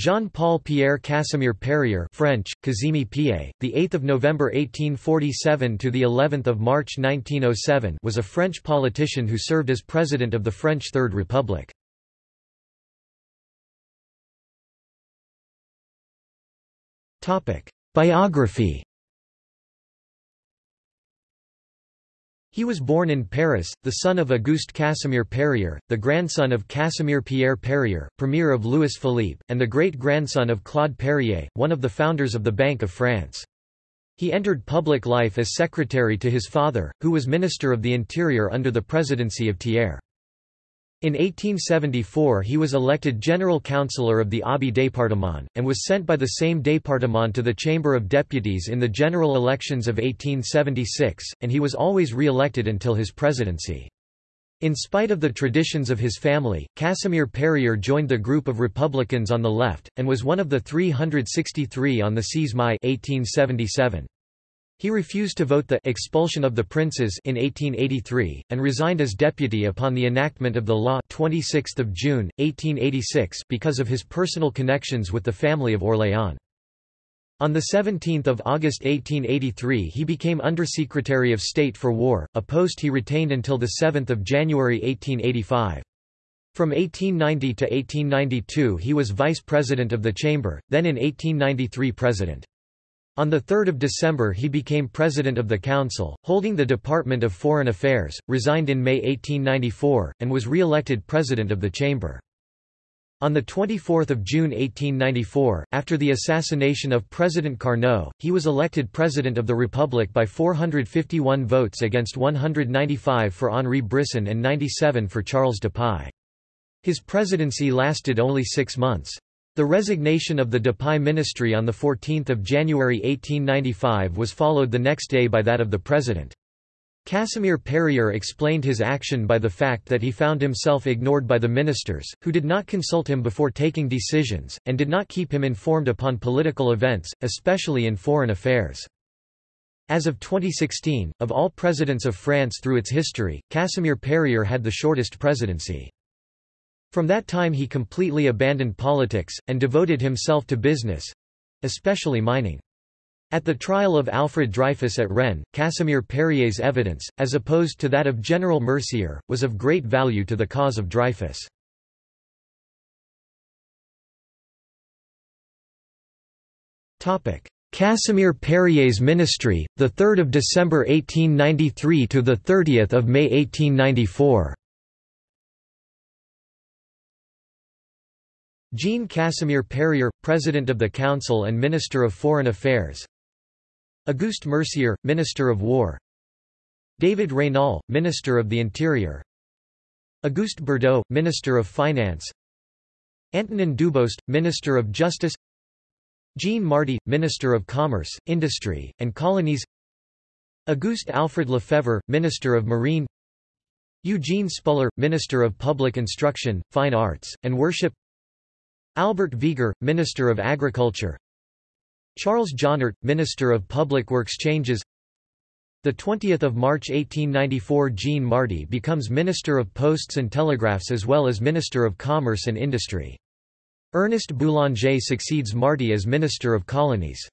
Jean-Paul Pierre Casimir Perier French, Kazimi Pierre, the 8th of November 1847 to the 11th of March 1907 was a French politician who served as president of the French Third Republic. Topic: Biography He was born in Paris, the son of Auguste Casimir Perier, the grandson of Casimir Pierre Perier, premier of Louis Philippe, and the great-grandson of Claude Perier, one of the founders of the Bank of France. He entered public life as secretary to his father, who was Minister of the Interior under the presidency of Thiers. In 1874 he was elected general councillor of the Aube département, and was sent by the same département to the Chamber of Deputies in the general elections of 1876, and he was always re-elected until his presidency. In spite of the traditions of his family, Casimir Perier joined the group of Republicans on the left, and was one of the 363 on the 6 Mai 1877. He refused to vote the expulsion of the princes in 1883, and resigned as deputy upon the enactment of the law 26 June, 1886 because of his personal connections with the family of Orléans. On 17 August 1883 he became Undersecretary of State for War, a post he retained until 7 January 1885. From 1890 to 1892 he was Vice President of the Chamber, then in 1893 President. On 3 December he became President of the Council, holding the Department of Foreign Affairs, resigned in May 1894, and was re-elected President of the Chamber. On 24 June 1894, after the assassination of President Carnot, he was elected President of the Republic by 451 votes against 195 for Henri Brisson and 97 for Charles Dupuy. His presidency lasted only six months. The resignation of the Dupuy ministry on 14 January 1895 was followed the next day by that of the president. Casimir Perier explained his action by the fact that he found himself ignored by the ministers, who did not consult him before taking decisions, and did not keep him informed upon political events, especially in foreign affairs. As of 2016, of all presidents of France through its history, Casimir Perier had the shortest presidency. From that time he completely abandoned politics, and devoted himself to business—especially mining. At the trial of Alfred Dreyfus at Rennes, Casimir Perier's evidence, as opposed to that of General Mercier, was of great value to the cause of Dreyfus. Casimir Perier's ministry, 3 December 1893 to 30 May 1894 Jean Casimir Perier, President of the Council and Minister of Foreign Affairs. Auguste Mercier, Minister of War. David Raynal, Minister of the Interior. Auguste Burdeau, Minister of Finance. Antonin Dubost, Minister of Justice. Jean Marty, Minister of Commerce, Industry, and Colonies. Auguste Alfred Lefebvre, Minister of Marine. Eugene Spuller, Minister of Public Instruction, Fine Arts, and Worship Albert Viger, Minister of Agriculture Charles Jonnart, Minister of Public Works changes the 20th of March 1894 Jean Marty becomes Minister of Posts and Telegraphs as well as Minister of Commerce and Industry. Ernest Boulanger succeeds Marty as Minister of Colonies.